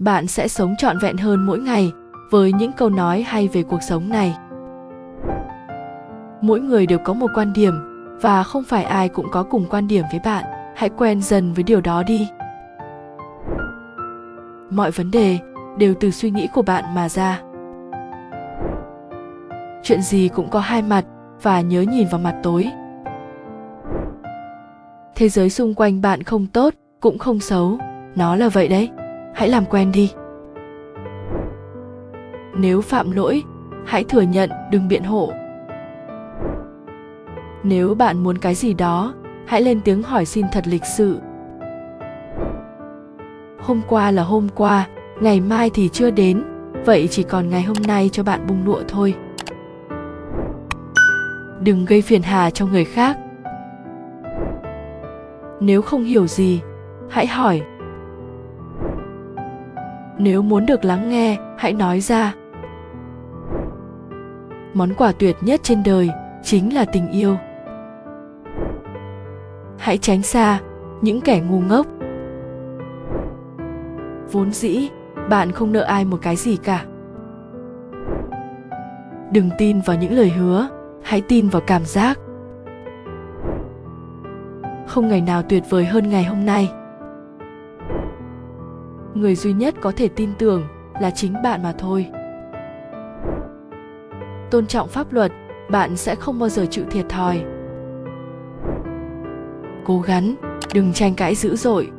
bạn sẽ sống trọn vẹn hơn mỗi ngày với những câu nói hay về cuộc sống này. Mỗi người đều có một quan điểm và không phải ai cũng có cùng quan điểm với bạn. Hãy quen dần với điều đó đi. Mọi vấn đề đều từ suy nghĩ của bạn mà ra. Chuyện gì cũng có hai mặt và nhớ nhìn vào mặt tối. Thế giới xung quanh bạn không tốt, cũng không xấu. Nó là vậy đấy hãy làm quen đi. Nếu phạm lỗi, hãy thừa nhận, đừng biện hộ. Nếu bạn muốn cái gì đó, hãy lên tiếng hỏi xin thật lịch sự. Hôm qua là hôm qua, ngày mai thì chưa đến, vậy chỉ còn ngày hôm nay cho bạn bung lụa thôi. Đừng gây phiền hà cho người khác. Nếu không hiểu gì, hãy hỏi nếu muốn được lắng nghe, hãy nói ra. Món quà tuyệt nhất trên đời chính là tình yêu. Hãy tránh xa những kẻ ngu ngốc. Vốn dĩ, bạn không nợ ai một cái gì cả. Đừng tin vào những lời hứa, hãy tin vào cảm giác. Không ngày nào tuyệt vời hơn ngày hôm nay người duy nhất có thể tin tưởng là chính bạn mà thôi. Tôn trọng pháp luật, bạn sẽ không bao giờ chịu thiệt thòi. Cố gắng, đừng tranh cãi dữ dội.